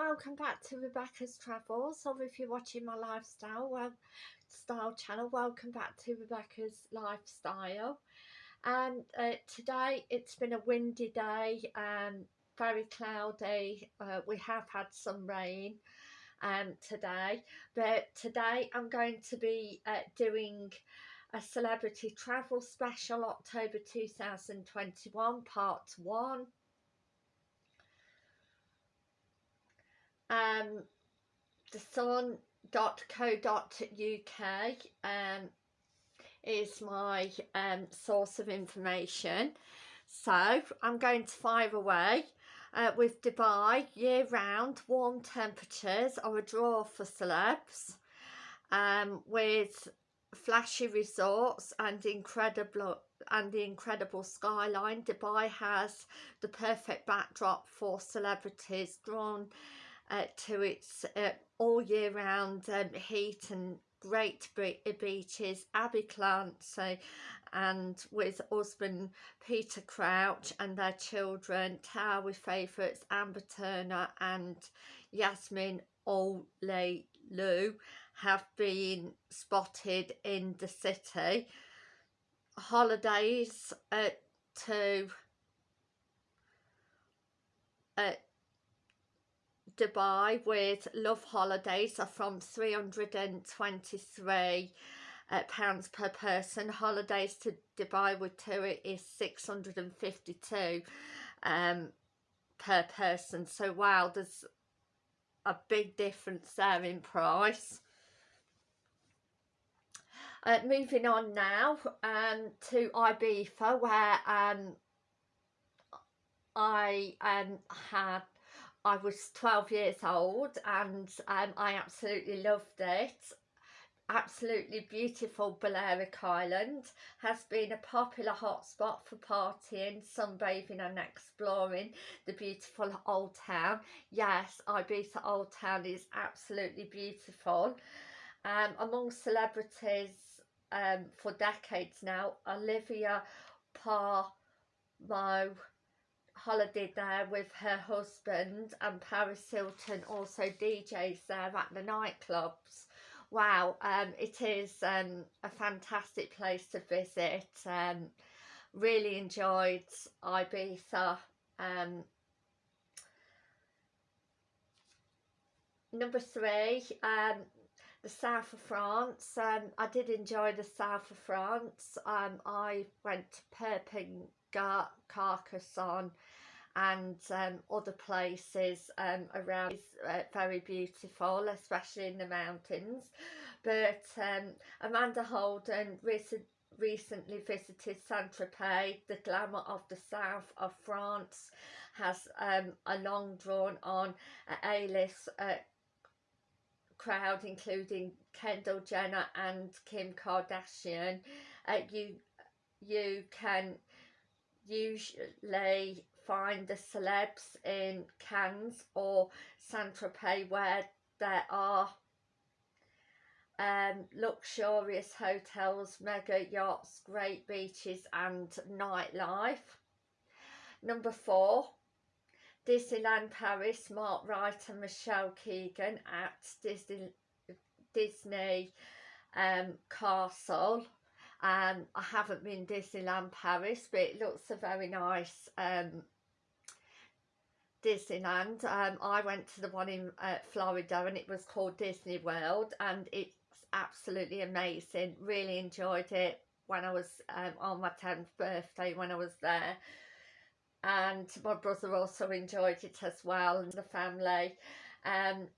welcome back to Rebecca's Travels. Or if you're watching my lifestyle well style channel. Welcome back to Rebecca's lifestyle. And uh, today it's been a windy day and very cloudy. Uh, we have had some rain um, today but today I'm going to be uh, doing a celebrity travel special October 2021 part 1 um, the sun.co.uk um, is my um, source of information. So I'm going to fire away. Uh, with Dubai, year-round, warm temperatures are a draw for celebs. Um, with flashy resorts and incredible and the incredible skyline, Dubai has the perfect backdrop for celebrities drawn uh, to its uh, all year round um, heat and great beaches, Abbey Clancy and with husband Peter Crouch and their children, Towie favourites Amber Turner and Yasmin Ole Lou have been spotted in the city. Holidays uh, to uh, Dubai with Love Holidays are from 323 uh, pounds per person. Holidays to Dubai with tour is 652 um, per person. So wow, there's a big difference there in price. Uh, moving on now um, to Ibiza where um, I um, had I was 12 years old and um, I absolutely loved it. Absolutely beautiful Balearic Island has been a popular hotspot for partying, sunbathing and exploring the beautiful Old Town. Yes, Ibiza Old Town is absolutely beautiful. Um, among celebrities um, for decades now, Olivia Palermo holiday there with her husband and Paris Hilton also DJs there at the nightclubs. Wow, um, it is um, a fantastic place to visit. Um, really enjoyed Ibiza. Um, number three, um, the south of France. Um, I did enjoy the south of France. Um, I went to Perpignan, Carcassonne and um, other places um, around is uh, very beautiful especially in the mountains but um, Amanda Holden recent, recently visited Saint-Tropez the glamour of the south of France has um, a long drawn on A-list uh, crowd including Kendall Jenner and Kim Kardashian uh, you you can usually find the celebs in Cannes or Saint-Tropez where there are um, luxurious hotels, mega yachts, great beaches and nightlife. Number four, Disneyland Paris, Mark Wright and Michelle Keegan at Disney, Disney um, Castle um, I haven't been Disneyland Paris but it looks a very nice um, Disneyland. Um, I went to the one in uh, Florida and it was called Disney World and it's absolutely amazing. Really enjoyed it when I was um, on my 10th birthday when I was there. And my brother also enjoyed it as well and the family. Um,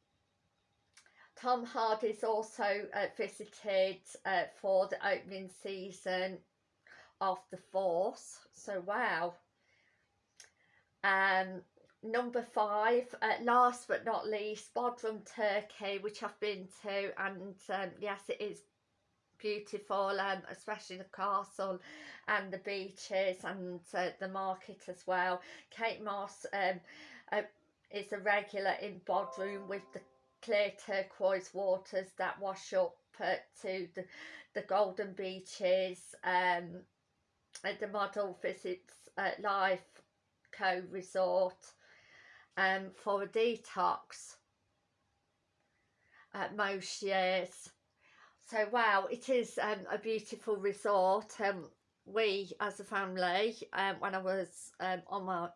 Tom Hardy's also uh, visited uh, for the opening season of The Force. So wow. Um, number five, uh, last but not least, Bodrum, Turkey, which I've been to, and um, yes, it is beautiful, um, especially the castle and the beaches and uh, the market as well. Kate Moss um, uh, is a regular in Bodrum with the clear turquoise waters that wash up uh, to the, the golden beaches. Um, the model visits uh, Life Co Resort um, for a detox at most years. So wow, it is um, a beautiful resort. Um, we as a family, um, when I was um, on my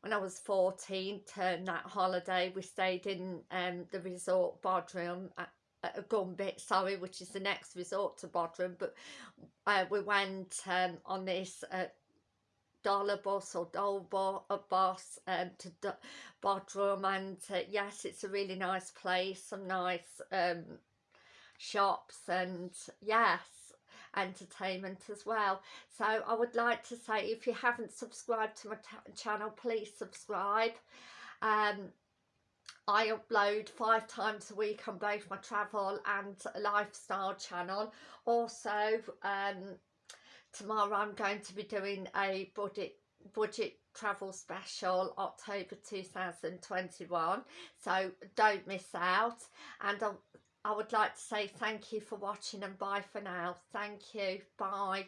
when I was 14 turned that holiday we stayed in um, the resort Bodrum at, at Gumbet sorry which is the next resort to Bodrum but uh, we went um, on this uh, dollar bus or dole bus um, to D Bodrum and uh, yes it's a really nice place some nice um, shops and yes entertainment as well. So I would like to say if you haven't subscribed to my channel please subscribe. Um, I upload five times a week on both my travel and lifestyle channel. Also um, tomorrow I'm going to be doing a budget budget travel special October 2021 so don't miss out. And I'll I would like to say thank you for watching and bye for now. Thank you. Bye.